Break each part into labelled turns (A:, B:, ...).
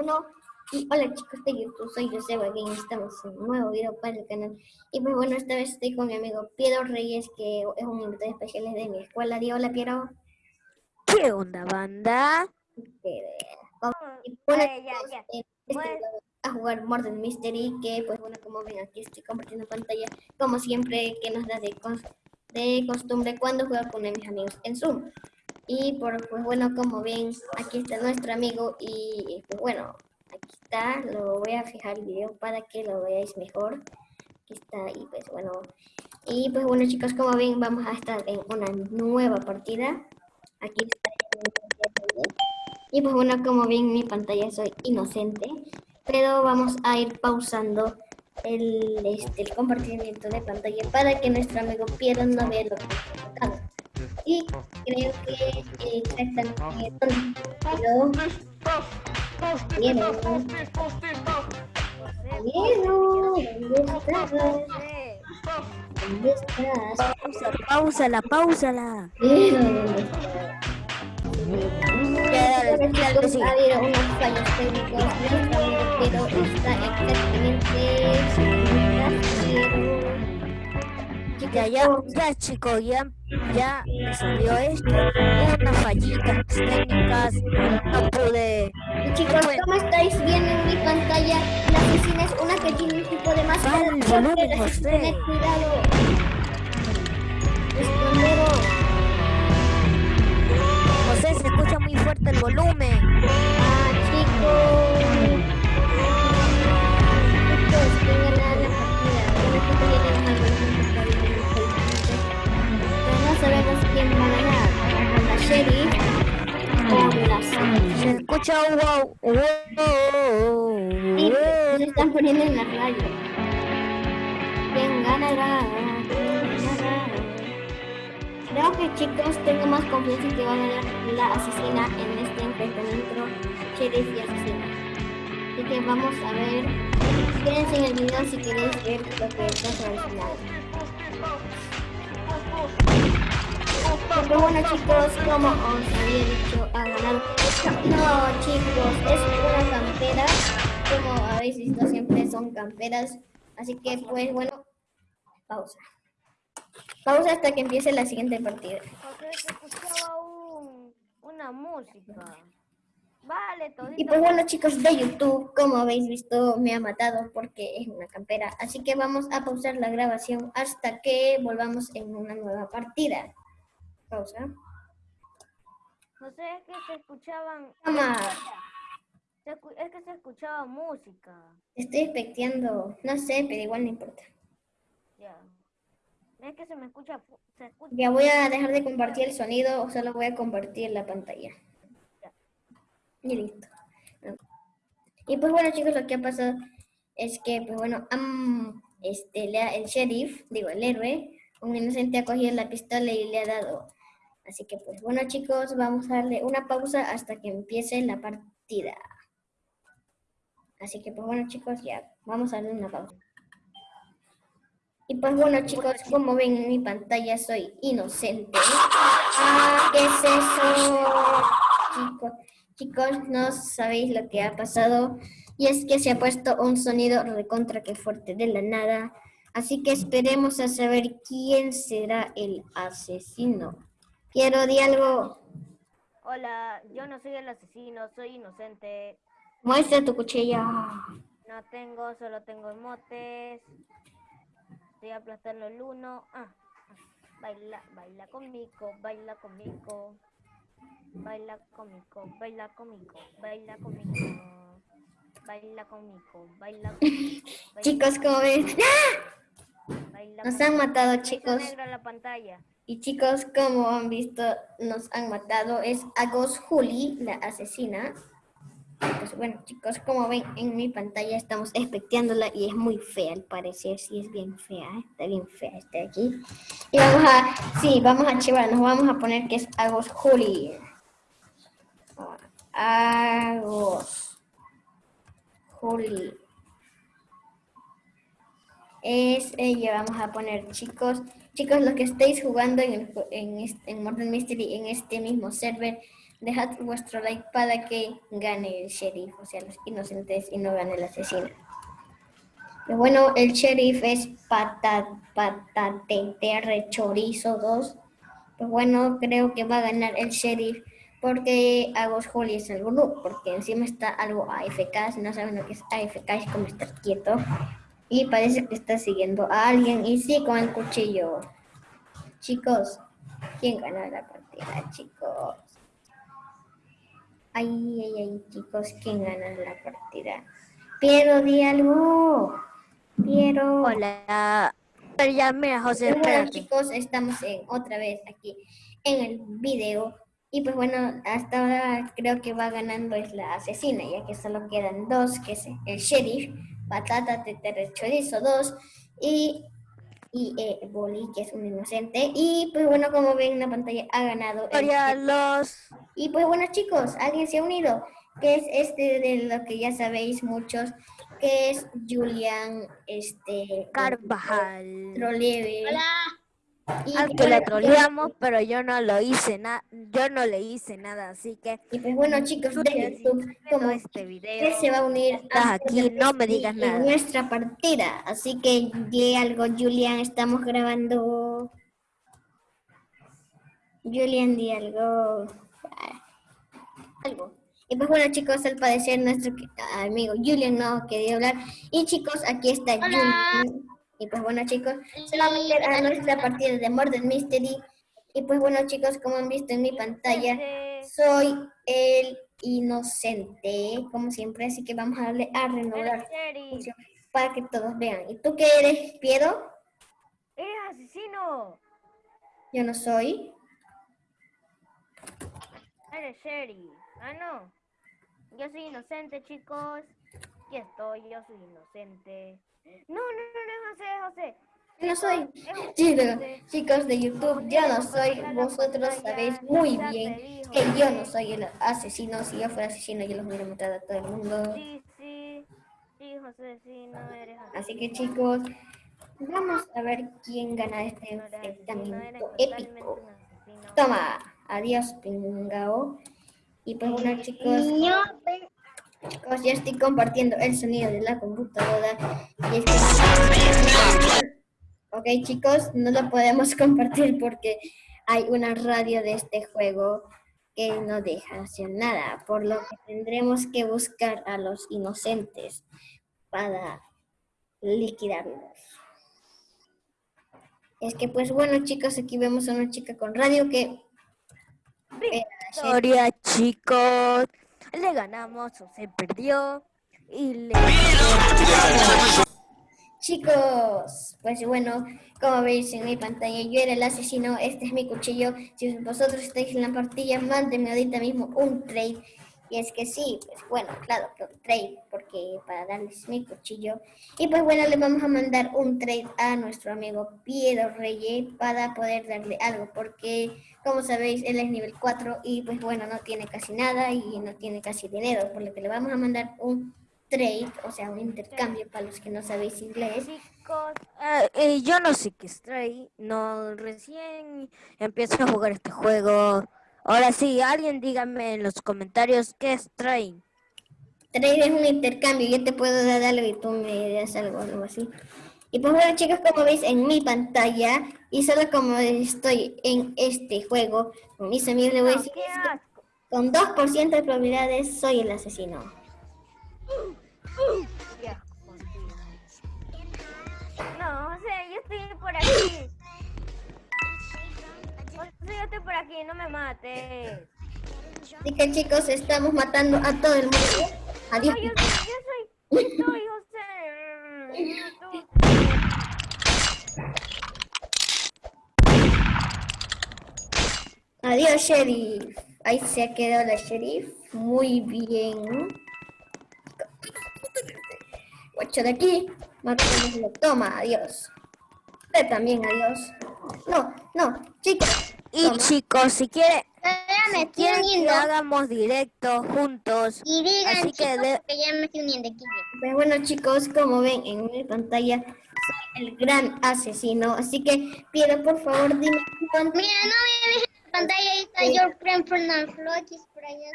A: uno. Y hola chicos de YouTube, soy Joseba Game, estamos en un nuevo video para el canal. Y pues bueno, esta vez estoy con mi amigo Piero Reyes, que es un invitado especial de mi escuela. Di hola Piero.
B: ¿Qué onda, banda?
A: Bueno, chicos, este, a jugar Murder Mystery, que pues bueno, como ven aquí estoy compartiendo pantalla, como siempre que nos da de, de costumbre cuando juego con mis amigos en Zoom. Y por, pues bueno, como ven, aquí está nuestro amigo y pues bueno, aquí está, lo voy a fijar el video para que lo veáis mejor. Aquí está y pues bueno, y pues bueno chicos, como ven, vamos a estar en una nueva partida. Aquí está. Y pues bueno, como ven mi pantalla soy inocente, pero vamos a ir pausando el, este, el compartimiento de pantalla para que nuestro amigo Piero no vea lo que está. Y creo que eh, exactamente ¿dónde estás?
B: Pausa,
A: unos fallos técnicos, pero está exactamente
B: Ya, ya, ya chicos, ya, ya me salió esto. Unas fallitas técnicas, no pude.
A: Chicos, como estáis viendo en mi pantalla, la oficina es una que tiene un tipo de máscara.
B: Vale,
A: Tened
B: José.
A: cuidado. Escondero.
B: José, se escucha muy fuerte el volumen.
A: Ah, chicos. Chicos, ¿quién gana la partida? Bueno, aquí tienen algo
B: Se escucha wow, wow.
A: Sí, se están poniendo en la radio. ¿Quién ganará? Creo que chicos tengo más confianza que va a ganar la asesina en este enfrentamiento sheriff y asesina. Así que vamos a ver. Quédense en el video si queréis ver lo que pasa al bueno chicos, como os había dicho, ha ganado. No chicos, es una campera. Como habéis visto siempre son camperas. Así que pues bueno, pausa. Pausa hasta que empiece la siguiente partida.
C: Se escuchaba un, una música. Vale, todito.
A: Y pues bueno chicos de YouTube, como habéis visto, me ha matado porque es una campera. Así que vamos a pausar la grabación hasta que volvamos en una nueva partida. Pausa.
C: No sé, es que se escuchaban... Escu- es que se escuchaba música.
A: Estoy expectando, no sé, pero igual no importa.
C: Ya. Es que se me escucha... Se escucha...
A: Ya voy a dejar de compartir el sonido o solo voy a compartir la pantalla. Y listo. Y pues bueno chicos, lo que ha pasado es que, pues bueno, am- este, le ha- el sheriff, digo, el héroe, un inocente ha cogido la pistola y le ha dado. Así que pues bueno chicos, vamos a darle una pausa hasta que empiece la partida. Así que pues bueno chicos, ya, vamos a darle una pausa. Y pues bueno chicos, como ven en mi pantalla soy inocente. Ah, ¿qué es eso? Chicos, chicos, no sabéis lo que ha pasado. Y es que se ha puesto un sonido recontra que fuerte de la nada. Así que esperemos a saber quién será el asesino. Quiero di algo.
C: Hola, yo no soy el asesino, soy inocente.
A: Muestra tu cuchilla.
C: No tengo, solo tengo emotes. Estoy aplastando el uno. Ah, ah. Baila, baila conmigo, baila conmigo. Baila conmigo, baila conmigo, baila conmigo. Baila conmigo, baila conmigo. baila
A: Chicos, como ven.
C: baila
A: Nos han matado, chicos.
C: negra la pantalla.
A: Y chicos, como han visto, nos han matado. Es Agos Juli, la asesina. Pues bueno, chicos, como ven en mi pantalla estamos especteándola y es muy fea al parecer. Sí, es bien fea, está bien fea esta de aquí. Y vamos a, sí, vamos a archivar, nos vamos a poner que es Agos Juli. Agos Juli. Es ella, vamos a poner chicos. Chicos, los que estéis jugando en, en, en Murder Mystery en este mismo server, dejad vuestro like para que gane el sheriff, o sea, los inocentes y no gane el asesino. Pero bueno, el sheriff es patat, patatete chorizo 2. Pues bueno, creo que va a ganar el sheriff porque hago Juli es algo no, porque encima está algo AFK, si no saben lo que es AFK es como estar quieto. Y parece que está siguiendo a alguien y sí con el cuchillo. Chicos, ¿quién gana la partida, chicos? Ay, ay, ay, chicos, ¿quién gana la partida? Piero, di algo. Piero.
B: Hola. Pero ya, mira, José,
A: Bueno, chicos, estamos en, otra vez aquí en el video. Y pues bueno, hasta ahora creo que va ganando es la asesina, ya que solo quedan dos, que es el sheriff, Patata Tetere Chorizo 2 y, y eh, Boli, que es un inocente. Y pues bueno, como ven en la pantalla, ha ganado el
B: Hola, los...
A: Y pues bueno chicos, alguien se ha unido, que es este de lo que ya sabéis muchos, que es Julian, este...
B: Carvajal.
A: Troleve. Y,
B: Al que lo troleamos, pero yo no lo hice nada, yo no le hice nada, así que
A: y pues bueno chicos de YouTube, como
B: este video,
A: que se va a unir
B: estás
A: a
B: aquí, no me digas
A: en
B: nada.
A: nuestra partida. Así que di algo, Julian, estamos grabando. Julian, di algo. Algo. Y pues bueno chicos, al parecer nuestro amigo Julian no quería hablar. Y chicos, aquí está Julian. Y pues bueno chicos, va a nuestra partida de Murder Mystery. Y pues bueno chicos, como han visto en mi pantalla, soy el inocente, como siempre, así que vamos a darle a renovar para que todos vean. ¿Y tú qué eres, Piero?
C: Eres asesino.
A: Yo no soy.
C: Eres sheriff. Ah, no. Yo soy inocente, chicos. Aquí estoy, yo soy inocente. No, no, no, no, José, José.
A: No soy. Chicos, chicos de YouTube, yo no soy. Vosotros sabéis muy bien que yo no soy el asesino. Si yo fuera asesino, yo los hubiera matado a todo el mundo.
C: Sí, sí. Sí, José, sí, no eres asesino.
A: Así que chicos, vamos a ver quién gana este enfrentamiento épico. Toma, adiós, pingao. Y pues bueno, chicos, chicos, ya estoy compartiendo el sonido de la computadora. Y es que- Ok, chicos, no lo podemos compartir porque hay una radio de este juego que no deja hacer nada, por lo que tendremos que buscar a los inocentes para liquidarlos. Es que pues bueno chicos, aquí vemos a una chica con radio que
B: Victoria, chicos. Le ganamos o se perdió. Y le...
A: Chicos, pues bueno, como veis en mi pantalla, yo era el asesino, este es mi cuchillo. Si vosotros estáis en la partida, mándenme ahorita mismo un trade. Y es que sí, pues bueno, claro, trade, porque para darles mi cuchillo. Y pues bueno, le vamos a mandar un trade a nuestro amigo Piero Reyes para poder darle algo, porque como sabéis, él es nivel 4 y pues bueno, no tiene casi nada y no tiene casi dinero, por lo que le vamos a mandar un trade, o sea, un intercambio para los que no sabéis inglés.
B: Ah, eh, yo no sé qué es Stray, no recién empiezo a jugar este juego. Ahora sí, alguien dígame en los comentarios qué es Stray.
A: Trade es un intercambio, yo te puedo dar algo y tú me das algo, algo así. Y pues bueno chicos, como veis en mi pantalla, y solo como estoy en este juego, con mis amigos le voy a decir, con 2% de probabilidades soy el asesino.
C: Mates.
A: Así que chicos, estamos matando a todo el mundo. Adiós.
C: No, yo soy, yo soy, soy José.
A: Adiós, sheriff. Ahí se ha quedado la sheriff. Muy bien. Ocho de aquí. Matémoslo. Toma, adiós. Usted también, adiós. No, no, chicos.
B: Y
A: Toma.
B: chicos, si quieren,
D: Ya me
B: si quieren que hagamos directo juntos,
D: Y digan,
B: Así que
D: chicos,
B: de-
D: que ya me estoy uniendo aquí.
A: Pues bueno, chicos, como ven en mi pantalla, soy el gran asesino. Así que pido, por favor, dime cuánto.
D: Mira, no me dejes pantalla ahí está your friend the Flogis por allá.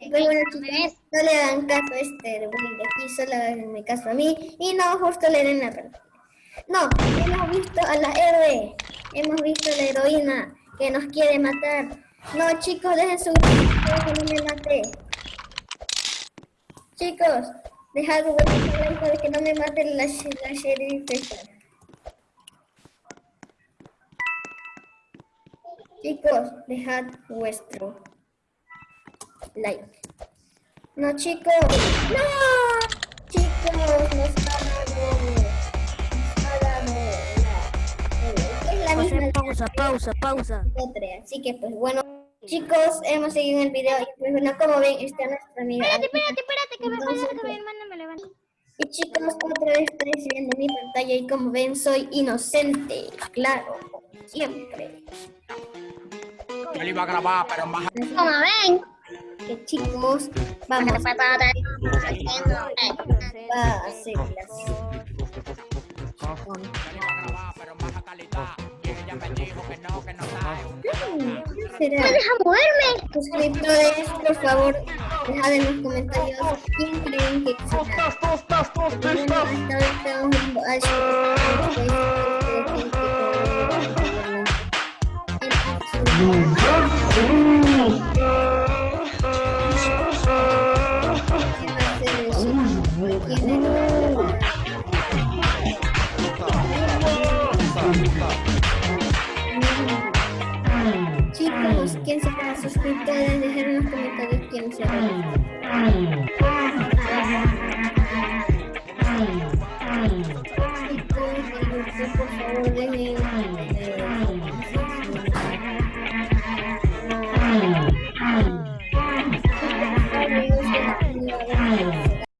A: Pues bueno, chicos, no le hagan caso a este güey de aquí, solo haganme caso a mí. Y no, justo le den la pantalla. No, hemos visto a la héroe, hemos visto a la heroína que nos quiere matar. No, chicos, dejen su que no me mate. Chicos, dejad like para que no me mate la, la sheriff. Chicos, dejad vuestro like. No, chicos. No,
B: pausa, pausa, pausa.
A: Así que, pues bueno, chicos, hemos seguido en el video. Y pues bueno, como ven, está nuestra amiga.
D: Espérate, espérate, espérate, que me falta que mi
A: pues,
D: hermana me levante.
A: Y chicos, otra vez estoy viendo mi pantalla y como ven, soy inocente. Claro, como siempre.
E: Yo lo iba a grabar, pero más
D: Como ven.
A: Que chicos, vamos
D: a
A: hacer las. No.
E: Deja moverme. Suscriptores, por favor, dejad en los comentarios quién creen que
A: será. quién será, suscríbete, dejar en los comentarios quién será.